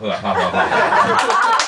呃好好哈哈哈哈哈